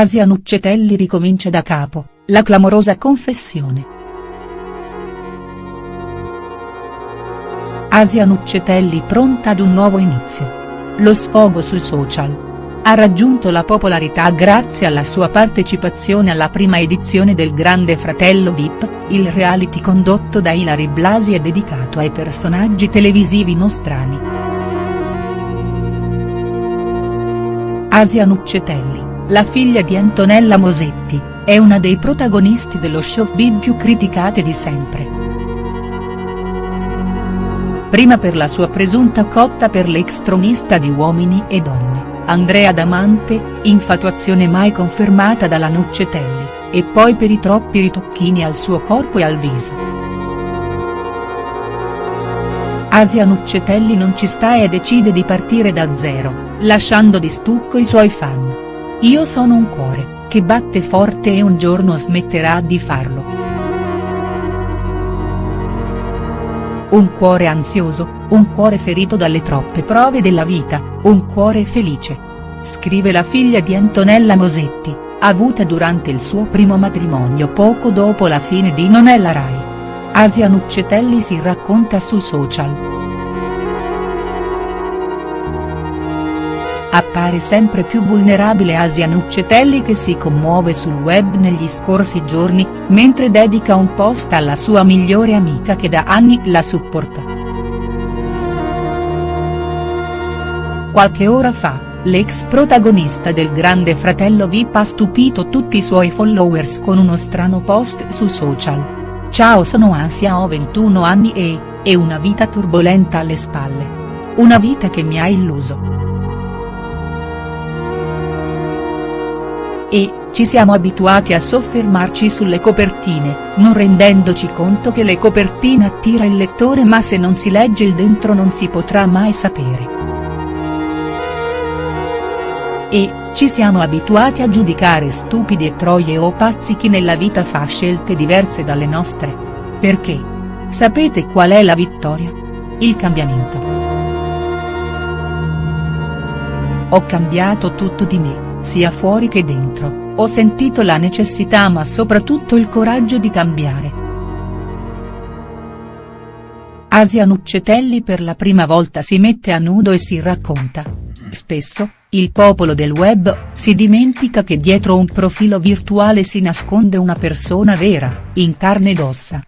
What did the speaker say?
Asia Nuccetelli ricomincia da capo, la clamorosa confessione. Asia Nuccetelli pronta ad un nuovo inizio. Lo sfogo sui social. Ha raggiunto la popolarità grazie alla sua partecipazione alla prima edizione del Grande Fratello Vip, il reality condotto da Ilari Blasi e dedicato ai personaggi televisivi nostrani. Asia Nuccetelli la figlia di Antonella Mosetti, è una dei protagonisti dello showbiz più criticate di sempre. Prima per la sua presunta cotta per l'ex tronista di Uomini e Donne, Andrea Damante, infatuazione mai confermata dalla Nuccetelli, e poi per i troppi ritocchini al suo corpo e al viso. Asia Nuccetelli non ci sta e decide di partire da zero, lasciando di stucco i suoi fan. Io sono un cuore, che batte forte e un giorno smetterà di farlo. Un cuore ansioso, un cuore ferito dalle troppe prove della vita, un cuore felice. Scrive la figlia di Antonella Mosetti, avuta durante il suo primo matrimonio poco dopo la fine di Non è la Rai. Asia Nuccetelli si racconta su social. Appare sempre più vulnerabile Asia Nuccetelli che si commuove sul web negli scorsi giorni, mentre dedica un post alla sua migliore amica che da anni la supporta. Qualche ora fa, l'ex protagonista del Grande Fratello VIP ha stupito tutti i suoi followers con uno strano post su social. Ciao sono Asia ho 21 anni e, e una vita turbolenta alle spalle. Una vita che mi ha illuso. E, ci siamo abituati a soffermarci sulle copertine, non rendendoci conto che le copertine attira il lettore ma se non si legge il dentro non si potrà mai sapere. E, ci siamo abituati a giudicare stupidi e troie o pazzi chi nella vita fa scelte diverse dalle nostre. Perché? Sapete qual è la vittoria? Il cambiamento. Ho cambiato tutto di me sia fuori che dentro, ho sentito la necessità ma soprattutto il coraggio di cambiare. Asia Nuccetelli per la prima volta si mette a nudo e si racconta. Spesso, il popolo del web, si dimentica che dietro un profilo virtuale si nasconde una persona vera, in carne ed ossa.